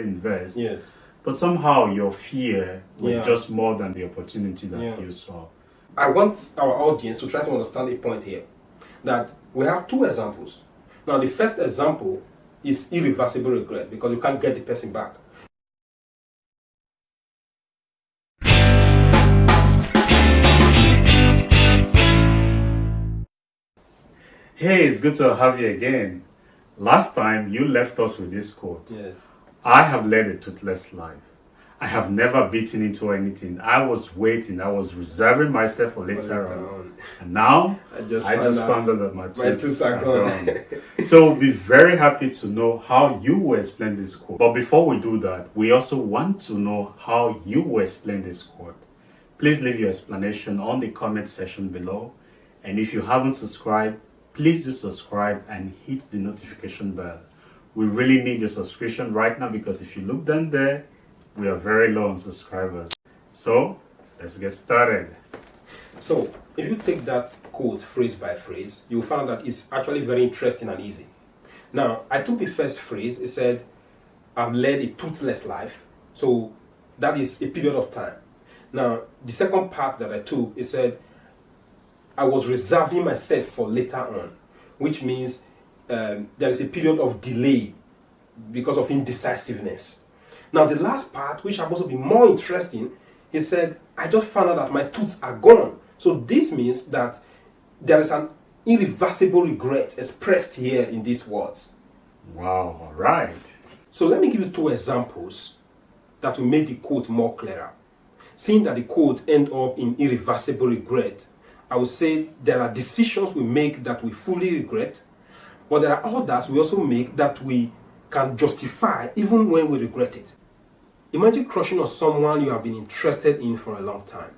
invest. Yes. But somehow your fear was Yeah. just more than the opportunity that Yeah. you saw. I want our audience to try to understand a point here that we have two examples. Now, the first example is irreversible regret because you can't get the person back. Hey, it's good to have you again. Last time you left us with this quote Yes. I have led a toothless life. I have never beaten into anything. I was waiting, I was reserving myself for later on. And now I just I found just out found out that my tooths are gone. gone. so we'll be very happy to know how you will explain this quote. But before we do that, we also want to know how you will explain this quote. Please leave your explanation on the comment section below. And if you haven't subscribed, please do subscribe and hit the notification bell. We really need your subscription right now because if you look down there, we are very low on subscribers. So let's get started. So, if you take that quote phrase by phrase, you will find that it's actually very interesting and easy. Now, I took the first phrase, it said, I've led a toothless life. So, that is a period of time. Now, the second part that I took, it said, I was reserving myself for later on, which means um, there is a period of delay because of indecisiveness. Now, the last part, which happens to be more interesting, he said, I just found out that my tooths are gone. So, this means that there is an irreversible regret expressed here in these words. Wow, all right. So, let me give you two examples that will make the quote more clearer. Seeing that the quote end up in irreversible regret, I would say there are decisions we make that we fully regret, but there are others we also make that we can justify even when we regret it. Imagine crushing on someone you have been interested in for a long time,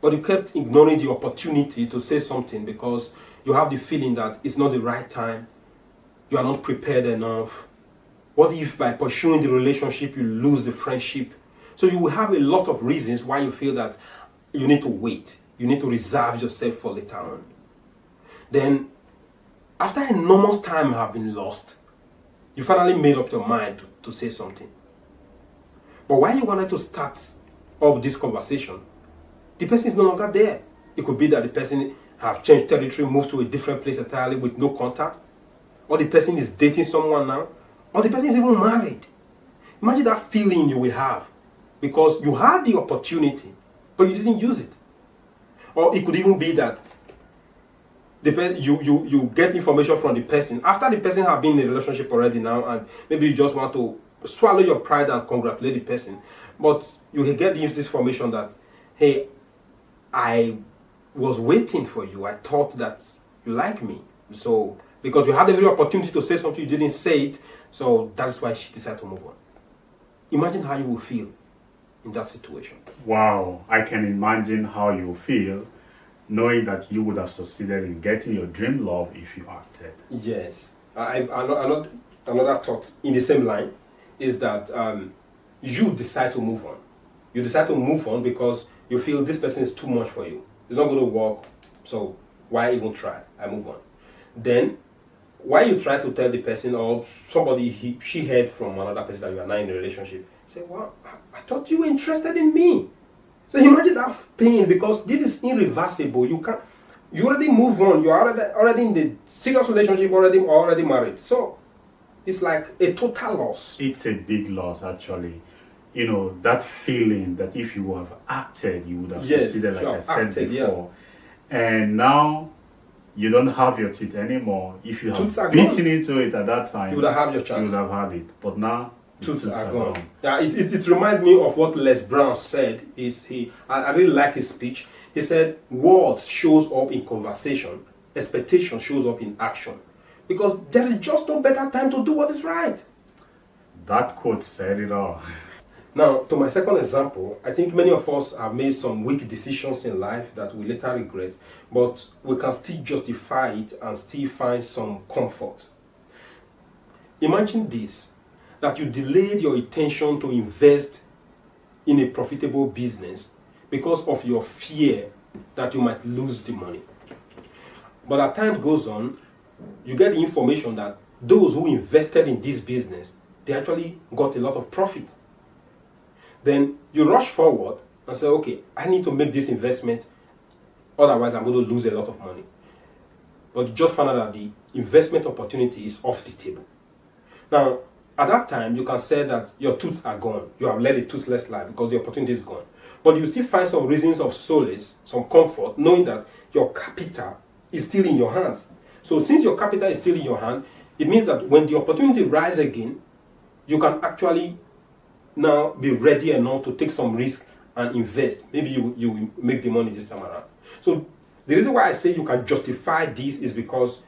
but you kept ignoring the opportunity to say something because you have the feeling that it's not the right time, you are not prepared enough. What if by pursuing the relationship you lose the friendship? So you will have a lot of reasons why you feel that you need to wait, you need to reserve yourself for later on. Then, after enormous time have been lost, you finally made up your mind to, to say something. But when you wanted to start up this conversation, the person is no longer there. It could be that the person have changed territory, moved to a different place entirely with no contact, or the person is dating someone now, or the person is even married. Imagine that feeling you will have because you had the opportunity, but you didn't use it. Or it could even be that you, you, you get information from the person after the person have been in a relationship already now, and maybe you just want to swallow your pride and congratulate the person, but you get this information that, hey, I was waiting for you. I thought that you like me. So because you had every opportunity to say something, you didn't say it. So that's why she decided to move on. Imagine how you will feel in that situation. Wow, I can imagine how you feel knowing that you would have succeeded in getting your dream love if you acted. Yes. I, another, another thought in the same line is that um, you decide to move on. You decide to move on because you feel this person is too much for you. It's not going to work. So why even try? I move on. Then, why you try to tell the person or somebody he, she heard from another person that you are not in a relationship, say, well, I, I thought you were interested in me. So imagine that pain because this is irreversible. You can't. You already move on. You are already, already in the serious relationship. Already already married. So it's like a total loss. It's a big loss, actually. You know, that feeling that if you have acted, you would have Yes, succeeded, like I said acted, yeah. before. And now you don't have your teeth anymore. If you have beaten into it at that time, You would have had your you would have had it. But now, tooths are gone. Yeah, it, it, it reminds me of what Les Brown said. Is he? I, I really like his speech. He said, "Words shows up in conversation. Expectation shows up in action, because there is just no better time to do what is right." That quote said it all. Now, to my second example, I think many of us have made some weak decisions in life that we later regret, but we can still justify it and still find some comfort. Imagine this that you delayed your intention to invest in a profitable business because of your fear that you might lose the money. But as time goes on, you get the information that those who invested in this business they actually got a lot of profit. Then you rush forward and say, okay, I need to make this investment, otherwise I'm going to lose a lot of money. But you just found out that the investment opportunity is off the table. Now, at that time, you can say that your tools are gone. You have led a toothless life because the opportunity is gone. But you still find some reasons of solace, some comfort, knowing that your capital is still in your hands. So since your capital is still in your hand, it means that when the opportunity rises again, you can actually now be ready enough to take some risk and invest. Maybe you, you make the money this time around. So the reason why I say you can justify this is because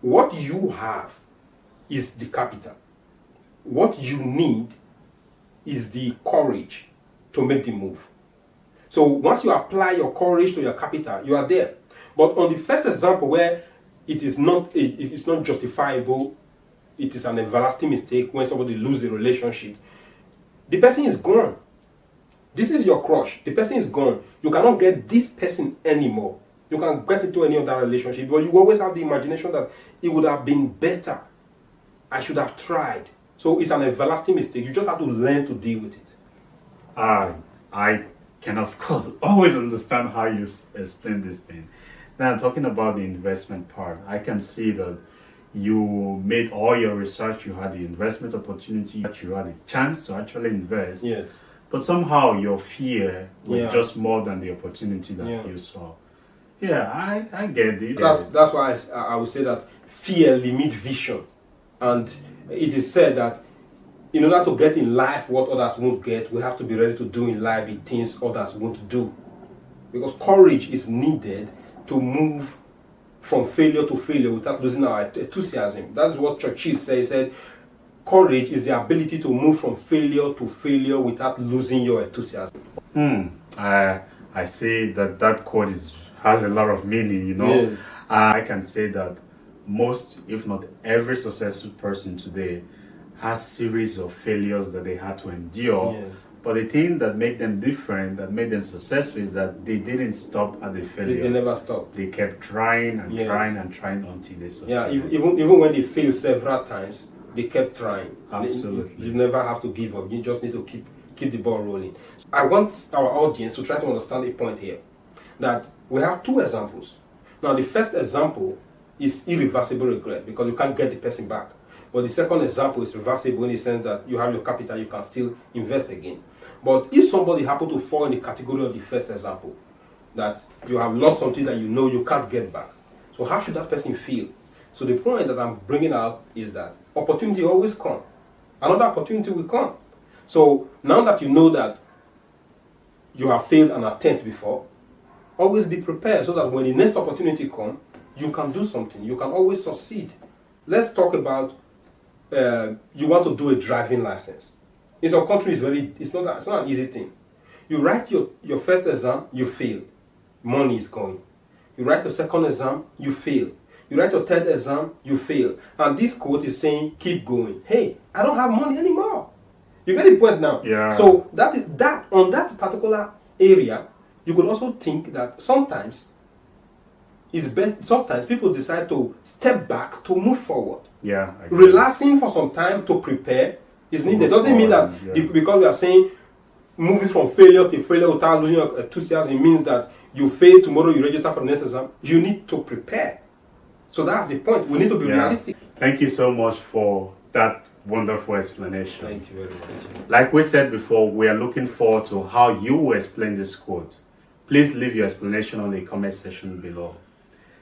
what you have is the capital. What you need is the courage to make the move. So once you apply your courage to your capital, you are there. But on the first example where it is not it is not justifiable, it is an everlasting mistake when somebody loses a relationship, the person is gone. This is your crush. The person is gone. You cannot get this person anymore. You can get into any other relationship, but you always have the imagination that it would have been better. I should have tried. So it's an everlasting mistake. You just have to learn to deal with it. I, I can of course always understand how you explain this thing. Now talking about the investment part, I can see that you made all your research, you had the investment opportunity, you had a chance to actually invest. Yes. But somehow your fear was Yeah. just more than the opportunity that Yeah. you saw. Yeah, I, I get it. That's that's why I would say that fear limits vision, and it is said that in order to get in life what others won't get, we have to be ready to do in life the things others won't do, because courage is needed to move from failure to failure without losing our enthusiasm. That's what Churchill said. He said, "Courage is the ability to move from failure to failure without losing your enthusiasm." Hmm. I I say that that quote is has a lot of meaning. You know, Yes. I can say that most, if not every, successful person today has series of failures that they had to endure. Yes. But the thing that made them different, that made them successful, is that they didn't stop at the failure. they never stopped. They kept trying and Yes. trying and trying until they succeeded. Yeah, even even when they failed several times, they kept trying. Absolutely. You, you never have to give up. You just need to keep keep the ball rolling. I want our audience to try to understand a point here. That we have two examples. Now the first example is irreversible regret because you can't get the person back. But the second example is reversible in the sense that you have your capital, you can still invest again. But if somebody happen to fall in the category of the first example, that you have lost something that you know you can't get back. So how should that person feel? So the point that I'm bringing out is that opportunity always come. Another opportunity will come. So now that you know that you have failed an attempt before, always be prepared so that when the next opportunity comes, you can do something. You can always succeed. Let's talk about uh, you want to do a driving license. In some countries, very it's not it's not an easy thing. You write your, your first exam, you fail. Money is going. You write your second exam, you fail. You write your third exam, you fail. And this quote is saying, keep going. Hey, I don't have money anymore. You get the point now? Yeah. So that is that on that particular area, you could also think that sometimes it's better sometimes people decide to step back to move forward yeah. Relaxing for some time to prepare is needed. Doesn't mean that yeah. be- because we are saying moving from failure to failure without losing your enthusiasm means that you fail tomorrow, you register for the next exam. You need to prepare. So that's the point. We need to be Yeah. realistic. Thank you so much for that wonderful explanation. Thank you very much. Like we said before, we are looking forward to how you will explain this quote. Please leave your explanation on the comment section below.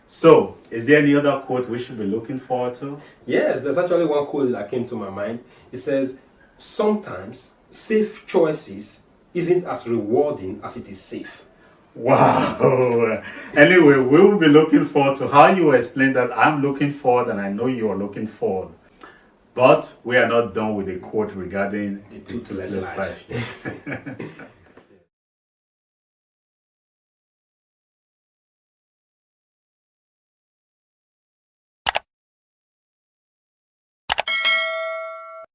So, is there any other quote we should be looking forward to? Yes, there's actually one quote that came to my mind. It says, Sometimes safe choices isn't as rewarding as it is safe. Wow. anyway, we will be looking forward to how you explain that. I'm looking forward and I know you are looking forward. But we are not done with the quote regarding the toothless life. life.